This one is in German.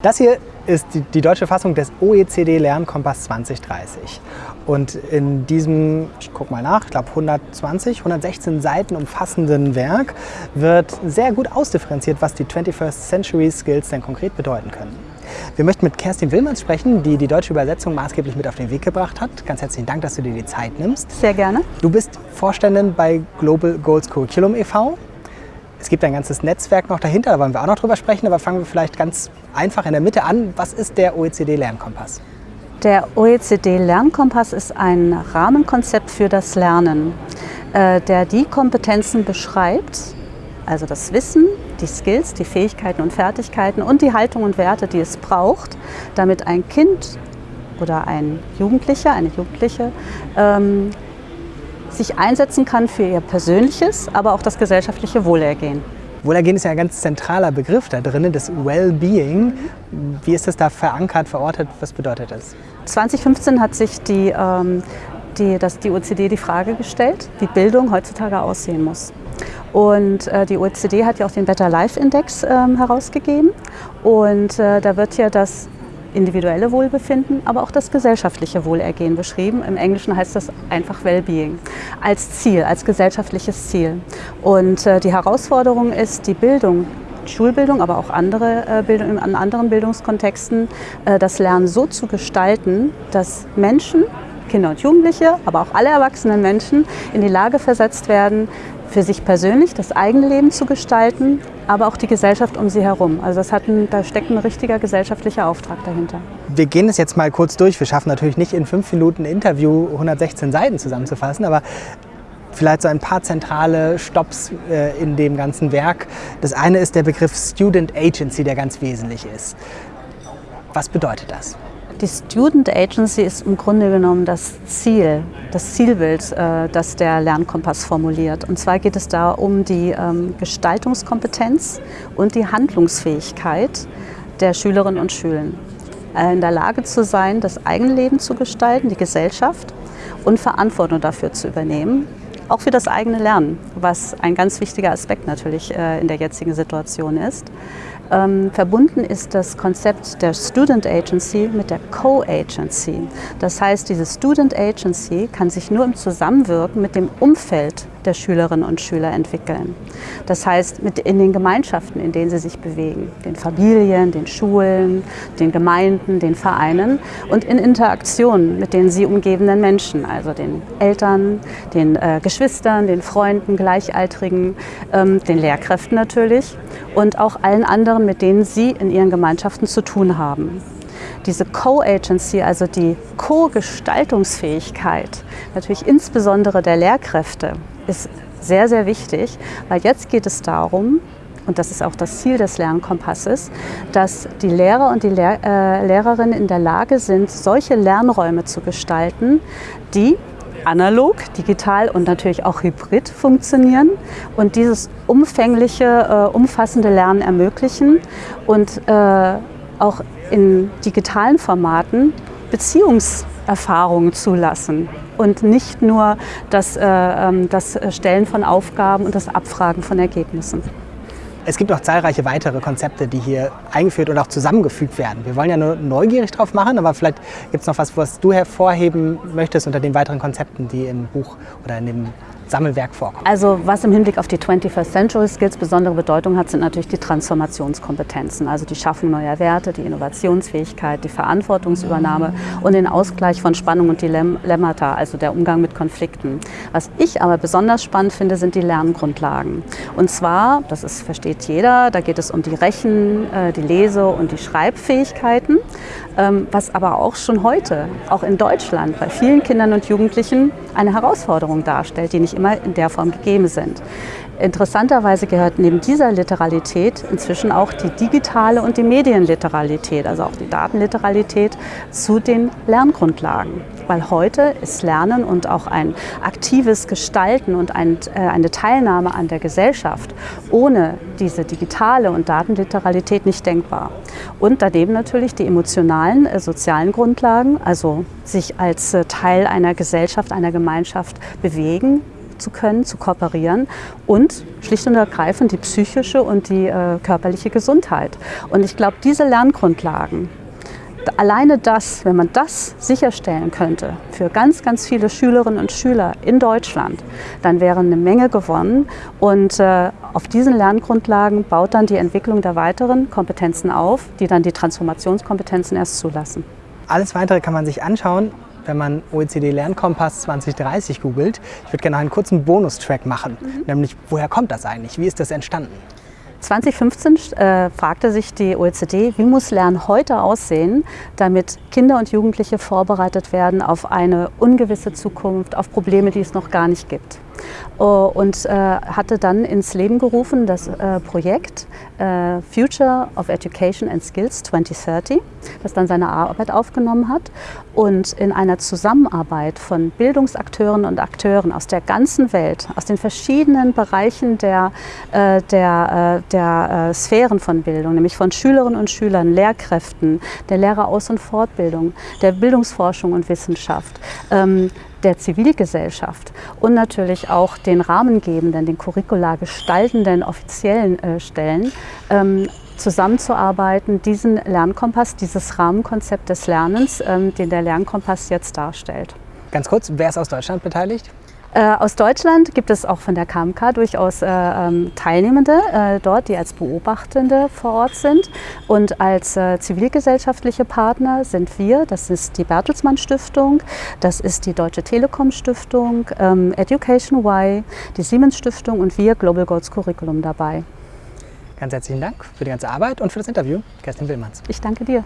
Das hier ist die, die, deutsche Fassung des OECD Lernkompass 2030. Und in diesem, ich gucke mal nach, ich glaube 120, 116 Seiten umfassenden Werk wird sehr gut ausdifferenziert, was die 21st Century Skills denn konkret bedeuten können. Wir möchten mit Kerstin Willmanns sprechen, die die deutsche Übersetzung maßgeblich mit auf den Weg gebracht hat. Ganz herzlichen Dank, dass du dir die Zeit nimmst. Sehr gerne. Du bist Vorständin bei Global Goals Curriculum e.V. Es gibt ein ganzes Netzwerk noch dahinter, da wollen wir auch noch drüber sprechen, aber fangen wir vielleicht ganz einfach in der Mitte an. Was ist der OECD-Lernkompass? Der OECD-Lernkompass ist ein Rahmenkonzept für das Lernen, äh, der die Kompetenzen beschreibt, also das Wissen, die Skills, die Fähigkeiten und Fertigkeiten und die Haltung und Werte, die es braucht, damit ein Kind oder ein Jugendlicher, eine Jugendliche ähm, sich einsetzen kann für ihr persönliches, aber auch das gesellschaftliche Wohlergehen. Wohlergehen ist ja ein ganz zentraler Begriff da drin, das Wellbeing. Wie ist das da verankert, verortet? Was bedeutet das? 2015 hat sich die, ähm, die, das, die OECD die Frage gestellt, wie Bildung heutzutage aussehen muss. Und äh, die OECD hat ja auch den Better Life Index ähm, herausgegeben. Und äh, da wird ja das individuelle Wohlbefinden, aber auch das gesellschaftliche Wohlergehen beschrieben. Im Englischen heißt das einfach Wellbeing als Ziel, als gesellschaftliches Ziel. Und äh, die Herausforderung ist, die Bildung Schulbildung, aber auch andere äh, Bildung, an anderen Bildungskontexten, äh, das Lernen so zu gestalten, dass Menschen, Kinder und Jugendliche, aber auch alle erwachsenen Menschen in die Lage versetzt werden, für sich persönlich das eigene Leben zu gestalten, aber auch die Gesellschaft um sie herum. Also das hat ein, da steckt ein richtiger gesellschaftlicher Auftrag dahinter. Wir gehen es jetzt mal kurz durch. Wir schaffen natürlich nicht in fünf Minuten Interview 116 Seiten zusammenzufassen, aber vielleicht so ein paar zentrale Stops äh, in dem ganzen Werk. Das eine ist der Begriff Student Agency, der ganz wesentlich ist. Was bedeutet das? Die Student Agency ist im Grunde genommen das Ziel, das Zielbild, äh, das der Lernkompass formuliert. Und zwar geht es da um die ähm, Gestaltungskompetenz und die Handlungsfähigkeit der Schülerinnen und Schüler. Äh, in der Lage zu sein, das eigene Leben zu gestalten, die Gesellschaft und Verantwortung dafür zu übernehmen. Auch für das eigene Lernen, was ein ganz wichtiger Aspekt natürlich äh, in der jetzigen Situation ist. Ähm, verbunden ist das Konzept der Student Agency mit der Co-Agency. Das heißt, diese Student Agency kann sich nur im Zusammenwirken mit dem Umfeld der Schülerinnen und Schüler entwickeln. Das heißt, mit in den Gemeinschaften, in denen sie sich bewegen, den Familien, den Schulen, den Gemeinden, den Vereinen und in Interaktion mit den sie umgebenden Menschen, also den Eltern, den äh, Geschwistern, den Freunden, Gleichaltrigen, ähm, den Lehrkräften natürlich und auch allen anderen, mit denen sie in ihren Gemeinschaften zu tun haben. Diese Co-Agency, also die Co-Gestaltungsfähigkeit, natürlich insbesondere der Lehrkräfte, ist sehr, sehr wichtig, weil jetzt geht es darum, und das ist auch das Ziel des Lernkompasses, dass die Lehrer und die Lehr äh, Lehrerinnen in der Lage sind, solche Lernräume zu gestalten, die analog, digital und natürlich auch hybrid funktionieren und dieses umfängliche, äh, umfassende Lernen ermöglichen und äh, auch in digitalen Formaten Beziehungserfahrungen zulassen und nicht nur das, äh, ähm, das Stellen von Aufgaben und das Abfragen von Ergebnissen. Es gibt noch zahlreiche weitere Konzepte, die hier eingeführt und auch zusammengefügt werden. Wir wollen ja nur neugierig drauf machen, aber vielleicht gibt es noch was, was du hervorheben möchtest unter den weiteren Konzepten, die im Buch oder in dem Sammelwerk vorkommt. Also was im Hinblick auf die 21st Century Skills besondere Bedeutung hat, sind natürlich die Transformationskompetenzen, also die Schaffung neuer Werte, die Innovationsfähigkeit, die Verantwortungsübernahme und den Ausgleich von Spannung und Dilemmata, also der Umgang mit Konflikten. Was ich aber besonders spannend finde, sind die Lerngrundlagen. Und zwar, das ist, versteht jeder, da geht es um die Rechen-, äh, die Lese- und die Schreibfähigkeiten, ähm, was aber auch schon heute, auch in Deutschland, bei vielen Kindern und Jugendlichen eine Herausforderung darstellt, die nicht immer in der Form gegeben sind. Interessanterweise gehört neben dieser Literalität inzwischen auch die digitale und die Medienliteralität, also auch die Datenliteralität, zu den Lerngrundlagen. Weil heute ist Lernen und auch ein aktives Gestalten und ein, äh, eine Teilnahme an der Gesellschaft ohne diese digitale und Datenliteralität nicht denkbar. Und daneben natürlich die emotionalen, äh, sozialen Grundlagen, also sich als äh, Teil einer Gesellschaft, einer Gemeinschaft bewegen, zu können, zu kooperieren und schlicht und ergreifend die psychische und die äh, körperliche Gesundheit. Und ich glaube, diese Lerngrundlagen, alleine das, wenn man das sicherstellen könnte für ganz, ganz viele Schülerinnen und Schüler in Deutschland, dann wäre eine Menge gewonnen. Und äh, auf diesen Lerngrundlagen baut dann die Entwicklung der weiteren Kompetenzen auf, die dann die Transformationskompetenzen erst zulassen. Alles Weitere kann man sich anschauen, wenn man OECD Lernkompass 2030 googelt. Ich würde gerne einen kurzen Bonustrack machen, mhm. nämlich woher kommt das eigentlich? Wie ist das entstanden? 2015 äh, fragte sich die OECD, wie muss Lernen heute aussehen, damit Kinder und Jugendliche vorbereitet werden auf eine ungewisse Zukunft, auf Probleme, die es noch gar nicht gibt. Oh, und äh, hatte dann ins Leben gerufen das äh, Projekt äh, Future of Education and Skills 2030, das dann seine Arbeit aufgenommen hat. Und in einer Zusammenarbeit von Bildungsakteuren und Akteuren aus der ganzen Welt, aus den verschiedenen Bereichen der, äh, der, äh, der äh, Sphären von Bildung, nämlich von Schülerinnen und Schülern, Lehrkräften, der Lehreraus- und Fortbildung, der Bildungsforschung und Wissenschaft, ähm, der Zivilgesellschaft und natürlich auch den rahmengebenden, den curricular gestaltenden offiziellen äh, Stellen ähm, zusammenzuarbeiten, diesen Lernkompass, dieses Rahmenkonzept des Lernens, ähm, den der Lernkompass jetzt darstellt. Ganz kurz, wer ist aus Deutschland beteiligt? Äh, aus Deutschland gibt es auch von der KMK durchaus äh, ähm, Teilnehmende äh, dort, die als Beobachtende vor Ort sind. Und als äh, zivilgesellschaftliche Partner sind wir, das ist die Bertelsmann Stiftung, das ist die Deutsche Telekom Stiftung, ähm, Education Y, die Siemens Stiftung und wir Global Goals Curriculum dabei. Ganz herzlichen Dank für die ganze Arbeit und für das Interview, Kerstin Willmanns. Ich danke dir.